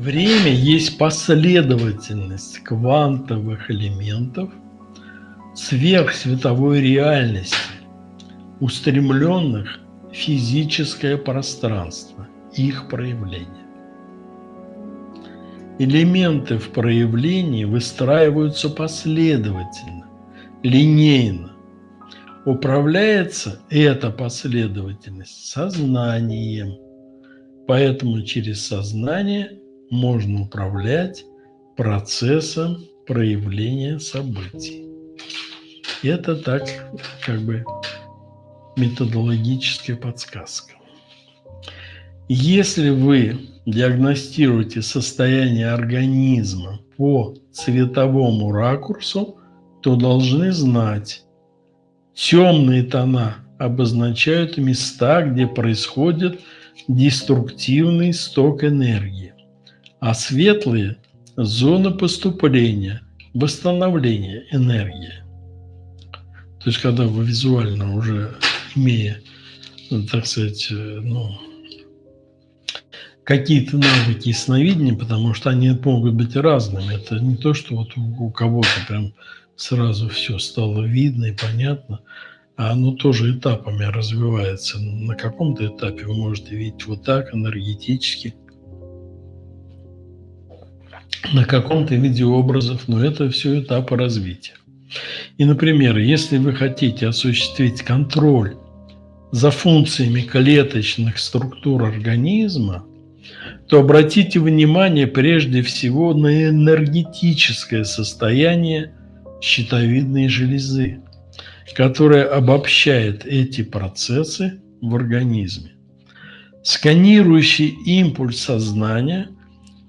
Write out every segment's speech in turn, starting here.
Время есть последовательность квантовых элементов сверхсветовой реальности, устремленных в физическое пространство, их проявление. Элементы в проявлении выстраиваются последовательно, линейно. Управляется эта последовательность сознанием. Поэтому через сознание можно управлять процессом проявления событий. Это так, как бы, методологическая подсказка. Если вы диагностируете состояние организма по цветовому ракурсу, то должны знать, темные тона обозначают места, где происходит деструктивный сток энергии, а светлые – зоны поступления, восстановления энергии. То есть, когда вы визуально уже имея, так сказать, ну, какие-то навыки сновидения, потому что они могут быть разными. Это не то, что вот у кого-то прям сразу все стало видно и понятно, а оно тоже этапами развивается. На каком-то этапе вы можете видеть вот так, энергетически, на каком-то виде образов, но это все этапы развития. И, например, если вы хотите осуществить контроль за функциями клеточных структур организма, то обратите внимание прежде всего на энергетическое состояние щитовидной железы, которая обобщает эти процессы в организме. Сканирующий импульс сознания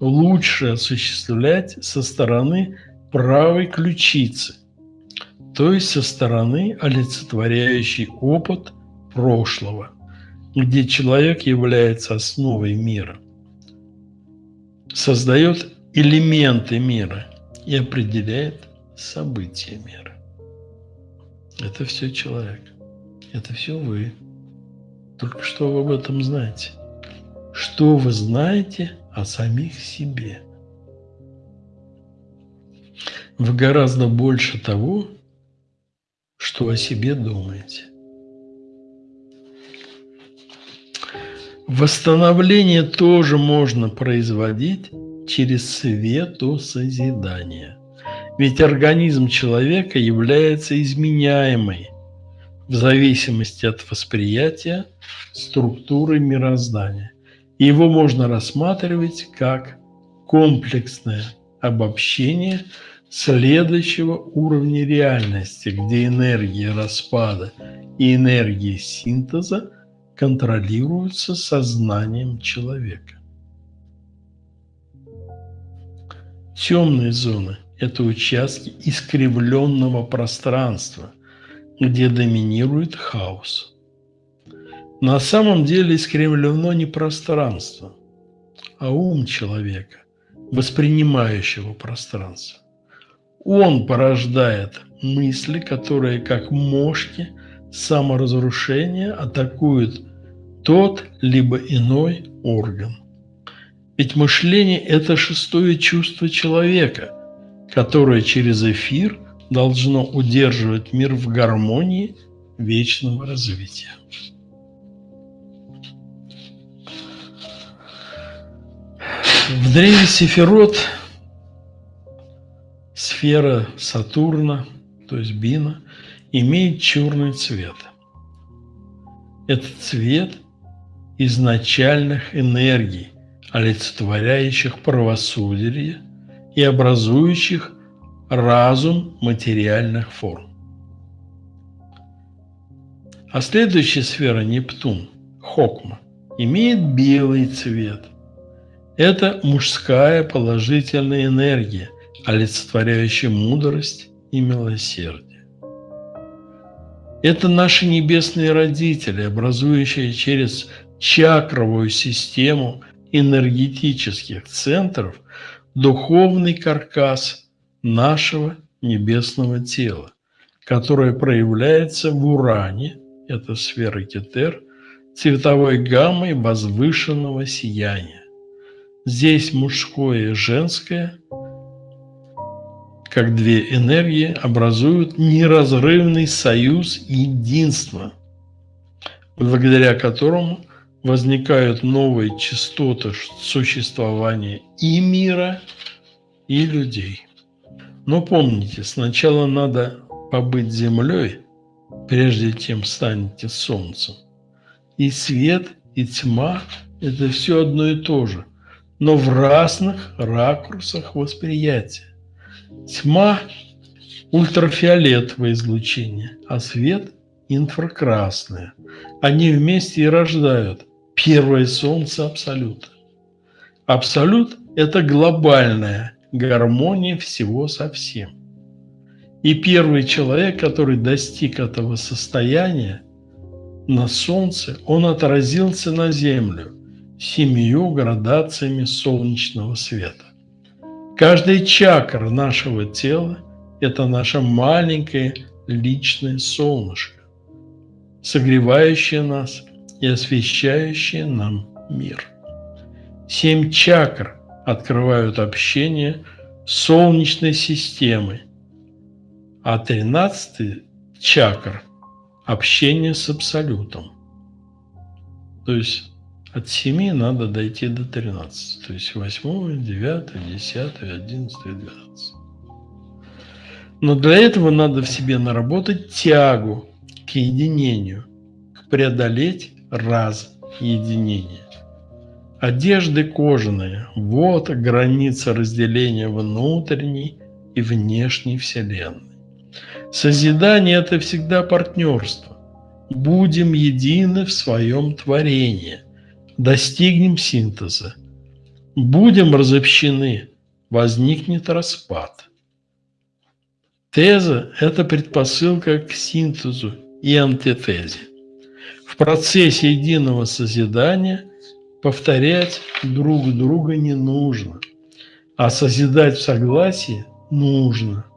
лучше осуществлять со стороны правой ключицы, то есть со стороны олицетворяющей опыт прошлого, где человек является основой мира – создает элементы мира и определяет события мира. Это все человек. Это все вы. Только что вы об этом знаете? Что вы знаете о самих себе? Вы гораздо больше того, что о себе думаете. Восстановление тоже можно производить через светосозидание. Ведь организм человека является изменяемой в зависимости от восприятия структуры мироздания. Его можно рассматривать как комплексное обобщение следующего уровня реальности, где энергия распада и энергия синтеза – контролируются сознанием человека. Темные зоны – это участки искривленного пространства, где доминирует хаос. На самом деле искривлено не пространство, а ум человека, воспринимающего пространство. Он порождает мысли, которые, как мошки саморазрушения, атакуют тот либо иной орган. Ведь мышление – это шестое чувство человека, которое через эфир должно удерживать мир в гармонии вечного развития. В древе Сефирот сфера Сатурна, то есть Бина, имеет черный цвет. Этот цвет изначальных энергий, олицетворяющих правосудие и образующих разум материальных форм. А следующая сфера Нептун, Хокма, имеет белый цвет. Это мужская положительная энергия, олицетворяющая мудрость и милосердие. Это наши небесные родители, образующие через чакровую систему энергетических центров духовный каркас нашего небесного тела, которое проявляется в уране, это сфера Кетер, цветовой гаммой возвышенного сияния. Здесь мужское и женское, как две энергии, образуют неразрывный союз единства, благодаря которому возникают новые частоты существования и мира, и людей. Но помните, сначала надо побыть землей, прежде чем станете солнцем. И свет, и тьма – это все одно и то же, но в разных ракурсах восприятия. Тьма – ультрафиолетовое излучение, а свет – инфракрасное. Они вместе и рождают первое солнце Абсолюта. Абсолют – это глобальная гармония всего со всем. И первый человек, который достиг этого состояния на Солнце, он отразился на Землю семью градациями солнечного света. Каждый чакра нашего тела – это наше маленькое личное солнышко, согревающее нас и освещающее нам мир. Семь чакр открывают общение с Солнечной системой – а 13 чакр – общение с Абсолютом. То есть от 7 надо дойти до 13. То есть 8, 9, 10, 11, 12. Но для этого надо в себе наработать тягу к единению, к преодолеть раз единения. Одежды кожаные – вот граница разделения внутренней и внешней Вселенной. Созидание – это всегда партнерство. Будем едины в своем творении, достигнем синтеза. Будем разобщены, возникнет распад. Теза – это предпосылка к синтезу и антитезе. В процессе единого созидания повторять друг друга не нужно, а созидать в согласии нужно –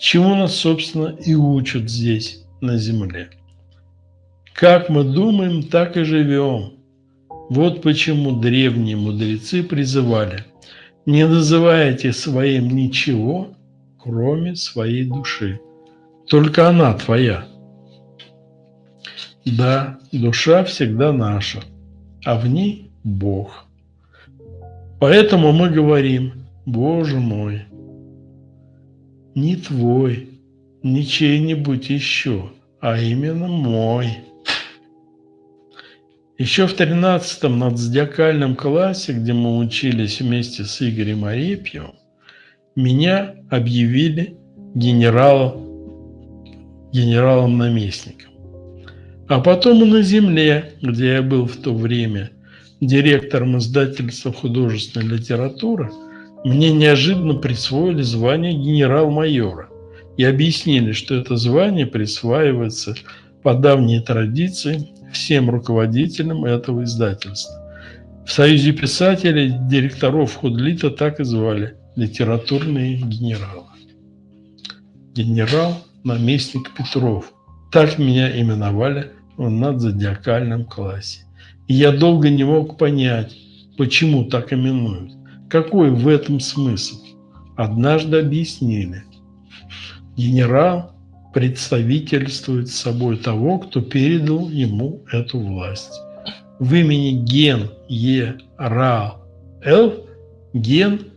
чему нас, собственно, и учат здесь, на земле. Как мы думаем, так и живем. Вот почему древние мудрецы призывали «Не называйте своим ничего, кроме своей души. Только она твоя». Да, душа всегда наша, а в ней Бог. Поэтому мы говорим «Боже мой, не твой, не чей-нибудь еще, а именно мой. Еще в 13-м надзодиакальном классе, где мы учились вместе с Игорем Арепьевым, меня объявили генералом, генералом-наместником. А потом и на земле, где я был в то время директором издательства художественной литературы – мне неожиданно присвоили звание генерал-майора и объяснили, что это звание присваивается по давней традиции всем руководителям этого издательства. В Союзе писателей директоров Худлита так и звали – литературные генералы. Генерал, наместник Петров. Так меня именовали в надзодиакальном классе. И я долго не мог понять, почему так именуют. Какой в этом смысл? Однажды объяснили. Генерал представительствует собой того, кто передал ему эту власть. В имени Ген Е Ра Л ген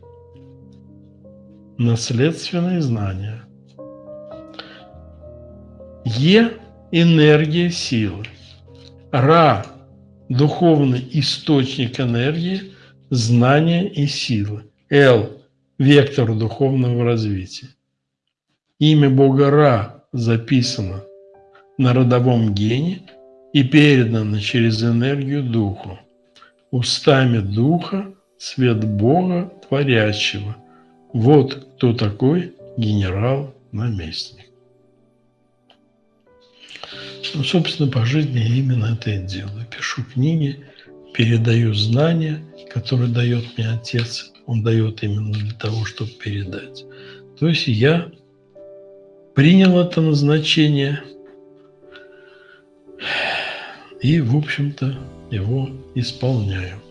– наследственные знания. Е – энергия силы. Ра – духовный источник энергии – знания и силы. Л – вектор духовного развития. Имя Бога Ра записано на родовом гене и передано через энергию Духу. Устами Духа свет Бога Творящего. Вот кто такой генерал-наместник. Ну, собственно, по жизни именно это и делаю. Пишу книги, передаю знания – который дает мне Отец, Он дает именно для того, чтобы передать. То есть я принял это назначение и, в общем-то, его исполняю.